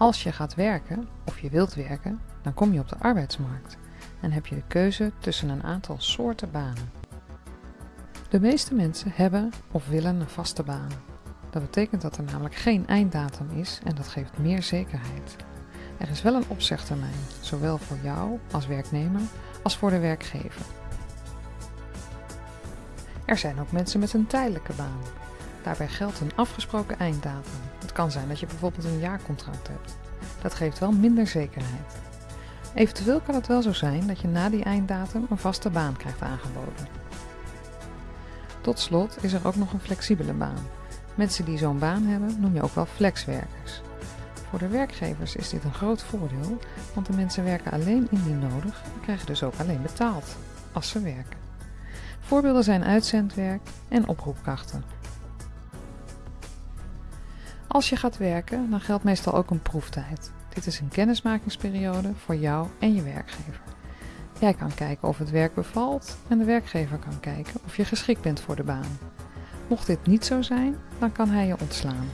Als je gaat werken, of je wilt werken, dan kom je op de arbeidsmarkt en heb je de keuze tussen een aantal soorten banen. De meeste mensen hebben of willen een vaste baan. Dat betekent dat er namelijk geen einddatum is en dat geeft meer zekerheid. Er is wel een opzegtermijn, zowel voor jou als werknemer als voor de werkgever. Er zijn ook mensen met een tijdelijke baan. Daarbij geldt een afgesproken einddatum. Het kan zijn dat je bijvoorbeeld een jaarcontract hebt. Dat geeft wel minder zekerheid. Eventueel kan het wel zo zijn dat je na die einddatum een vaste baan krijgt aangeboden. Tot slot is er ook nog een flexibele baan. Mensen die zo'n baan hebben noem je ook wel flexwerkers. Voor de werkgevers is dit een groot voordeel, want de mensen werken alleen indien nodig en krijgen dus ook alleen betaald als ze werken. Voorbeelden zijn uitzendwerk en oproepkrachten. Als je gaat werken, dan geldt meestal ook een proeftijd. Dit is een kennismakingsperiode voor jou en je werkgever. Jij kan kijken of het werk bevalt en de werkgever kan kijken of je geschikt bent voor de baan. Mocht dit niet zo zijn, dan kan hij je ontslaan.